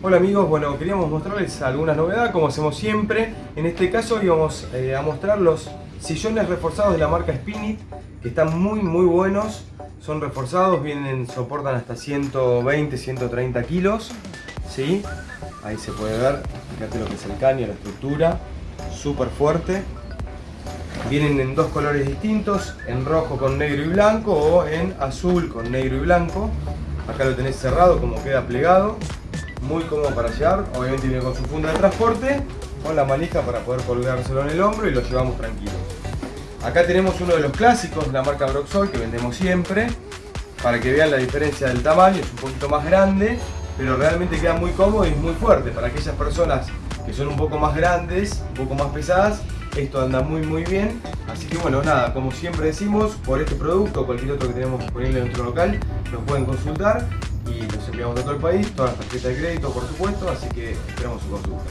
Hola amigos, bueno, queríamos mostrarles algunas novedades como hacemos siempre. En este caso íbamos eh, a mostrar los sillones reforzados de la marca Spinit, que están muy muy buenos. Son reforzados, vienen, soportan hasta 120, 130 kilos. ¿sí? Ahí se puede ver, fíjate lo que es el caño, la estructura, súper fuerte. Vienen en dos colores distintos, en rojo con negro y blanco o en azul con negro y blanco. Acá lo tenés cerrado como queda plegado muy cómodo para llevar, obviamente viene con su funda de transporte, con la manija para poder colgárselo en el hombro y lo llevamos tranquilo. Acá tenemos uno de los clásicos la marca Broxol que vendemos siempre, para que vean la diferencia del tamaño, es un poquito más grande, pero realmente queda muy cómodo y es muy fuerte. Para aquellas personas que son un poco más grandes, un poco más pesadas, esto anda muy muy bien. Así que bueno, nada, como siempre decimos, por este producto o cualquier otro que tenemos disponible en nuestro local, nos pueden consultar y los enviamos de todo el país, todas las tarjetas de crédito por supuesto, así que esperamos su consulta.